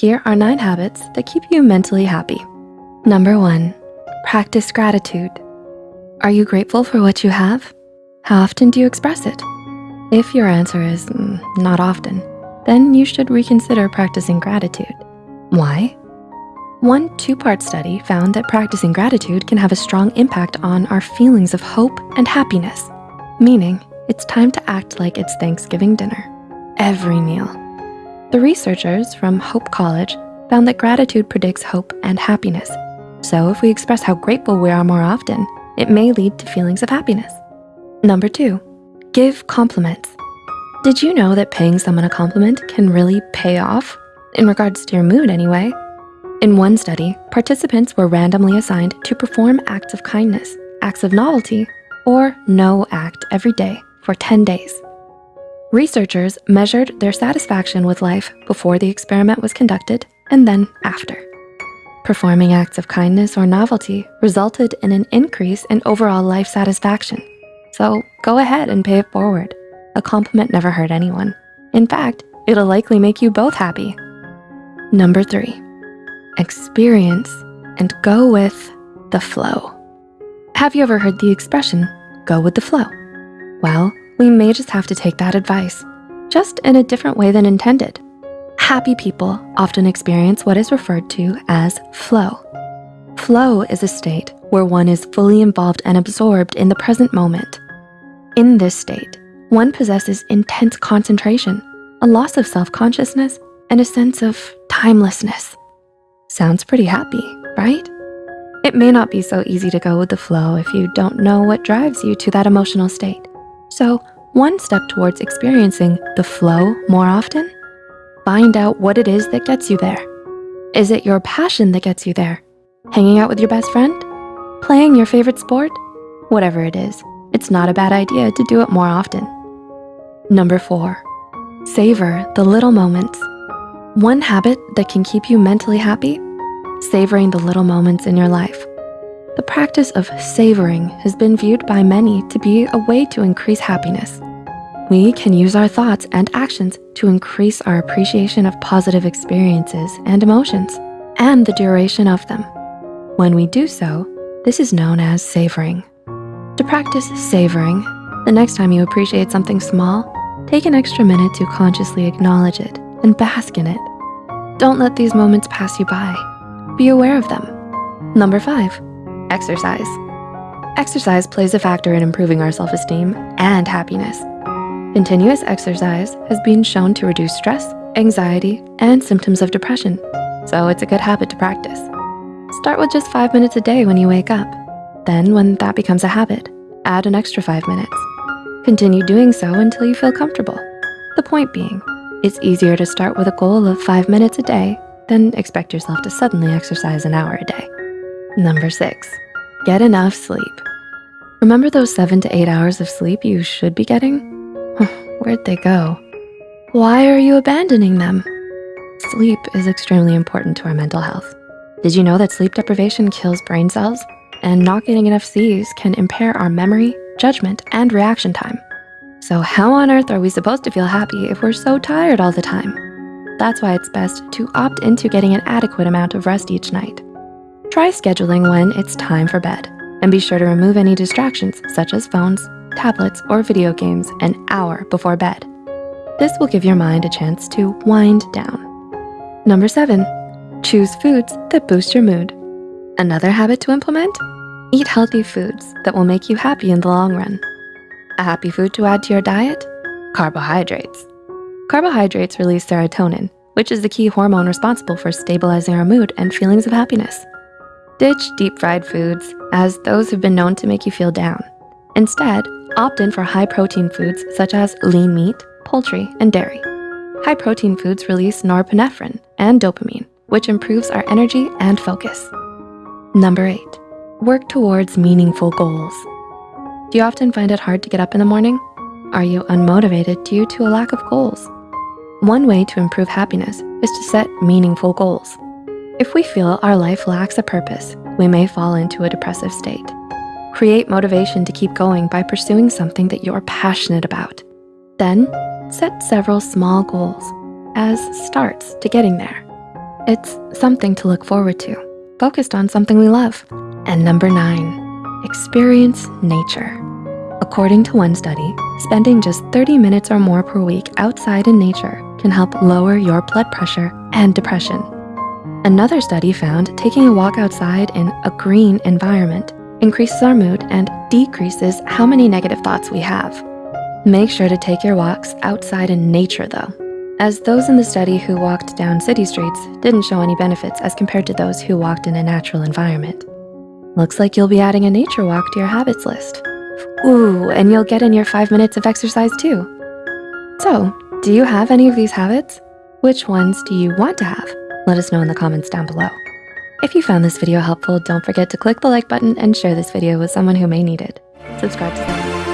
Here are nine habits that keep you mentally happy. Number one, practice gratitude. Are you grateful for what you have? How often do you express it? If your answer is mm, not often, then you should reconsider practicing gratitude. Why? One two-part study found that practicing gratitude can have a strong impact on our feelings of hope and happiness, meaning it's time to act like it's Thanksgiving dinner, every meal. The researchers from Hope College found that gratitude predicts hope and happiness. So if we express how grateful we are more often, it may lead to feelings of happiness. Number two, give compliments. Did you know that paying someone a compliment can really pay off? In regards to your mood anyway. In one study, participants were randomly assigned to perform acts of kindness, acts of novelty, or no act every day for 10 days. Researchers measured their satisfaction with life before the experiment was conducted and then after. Performing acts of kindness or novelty resulted in an increase in overall life satisfaction. So go ahead and pay it forward. A compliment never hurt anyone. In fact, it'll likely make you both happy. Number three, experience and go with the flow. Have you ever heard the expression, go with the flow? Well, we may just have to take that advice, just in a different way than intended. Happy people often experience what is referred to as flow. Flow is a state where one is fully involved and absorbed in the present moment. In this state, one possesses intense concentration, a loss of self-consciousness, and a sense of timelessness. Sounds pretty happy, right? It may not be so easy to go with the flow if you don't know what drives you to that emotional state. So one step towards experiencing the flow more often, find out what it is that gets you there. Is it your passion that gets you there? Hanging out with your best friend? Playing your favorite sport? Whatever it is, it's not a bad idea to do it more often. Number four, savor the little moments. One habit that can keep you mentally happy, savoring the little moments in your life. The practice of savoring has been viewed by many to be a way to increase happiness. We can use our thoughts and actions to increase our appreciation of positive experiences and emotions and the duration of them. When we do so, this is known as savoring. To practice savoring, the next time you appreciate something small, take an extra minute to consciously acknowledge it and bask in it. Don't let these moments pass you by. Be aware of them. Number five, exercise. Exercise plays a factor in improving our self-esteem and happiness. Continuous exercise has been shown to reduce stress, anxiety, and symptoms of depression, so it's a good habit to practice. Start with just five minutes a day when you wake up. Then when that becomes a habit, add an extra five minutes. Continue doing so until you feel comfortable. The point being, it's easier to start with a goal of five minutes a day than expect yourself to suddenly exercise an hour a day. Number six, get enough sleep. Remember those seven to eight hours of sleep you should be getting? Where'd they go? Why are you abandoning them? Sleep is extremely important to our mental health. Did you know that sleep deprivation kills brain cells? and not getting enough C's can impair our memory, judgment, and reaction time. So how on earth are we supposed to feel happy if we're so tired all the time? That's why it's best to opt into getting an adequate amount of rest each night. Try scheduling when it's time for bed and be sure to remove any distractions such as phones, tablets, or video games an hour before bed. This will give your mind a chance to wind down. Number seven, choose foods that boost your mood. Another habit to implement? Eat healthy foods that will make you happy in the long run. A happy food to add to your diet? Carbohydrates. Carbohydrates release serotonin, which is the key hormone responsible for stabilizing our mood and feelings of happiness. Ditch deep fried foods, as those have been known to make you feel down. Instead, opt in for high protein foods such as lean meat, poultry, and dairy. High protein foods release norepinephrine and dopamine, which improves our energy and focus. Number eight, work towards meaningful goals. Do you often find it hard to get up in the morning? Are you unmotivated due to a lack of goals? One way to improve happiness is to set meaningful goals. If we feel our life lacks a purpose, we may fall into a depressive state. Create motivation to keep going by pursuing something that you're passionate about. Then set several small goals as starts to getting there. It's something to look forward to, focused on something we love. And number nine, experience nature. According to one study, spending just 30 minutes or more per week outside in nature can help lower your blood pressure and depression. Another study found taking a walk outside in a green environment increases our mood and decreases how many negative thoughts we have. Make sure to take your walks outside in nature though, as those in the study who walked down city streets didn't show any benefits as compared to those who walked in a natural environment. Looks like you'll be adding a nature walk to your habits list. Ooh, and you'll get in your five minutes of exercise too. So, do you have any of these habits? Which ones do you want to have? Let us know in the comments down below. If you found this video helpful, don't forget to click the like button and share this video with someone who may need it. Subscribe to